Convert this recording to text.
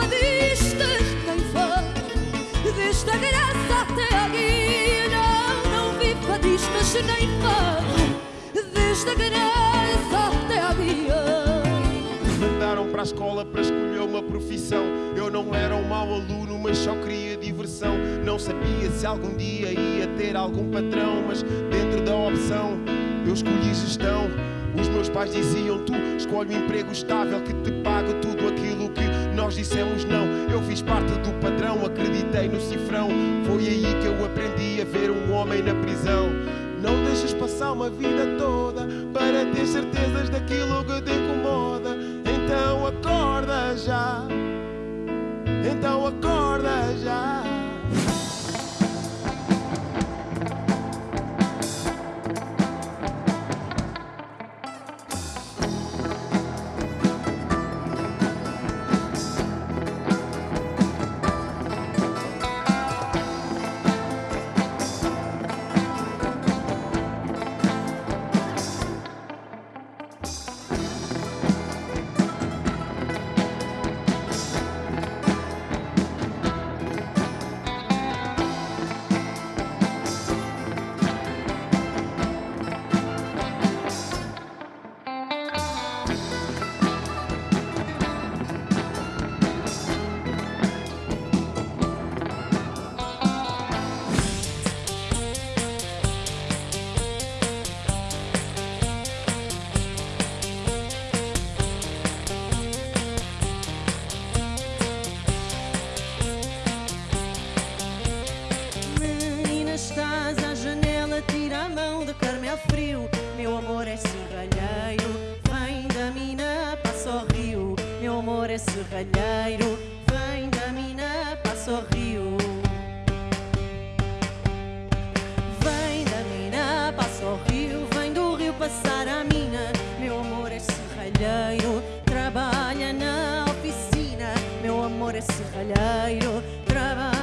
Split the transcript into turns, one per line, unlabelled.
fadistas quem foi Desde a graça até aqui Não, não vi fadistas nem foi Desde a graça até aqui
Mandaram para a escola para escolher uma profissão. Eu não era um mau aluno, mas só queria diversão. Não sabia se algum dia ia ter algum patrão, mas dentro da opção eu escolhi gestão. Os meus pais diziam: Tu escolhe um emprego estável que te paga tudo aquilo que nós dissemos não. Eu fiz parte do padrão, acreditei no cifrão. Foi aí que eu aprendi a ver um homem na prisão. Não deixes passar uma vida toda para ter certezas daquilo que te incomoda. Então acorda já. Então acorda já.
Thank amor é vem da mina, passa o rio. Vem da mina, passa o rio, vem do rio passar a mina. Meu amor é serralheiro, trabalha na oficina. Meu amor é serralheiro, trabalha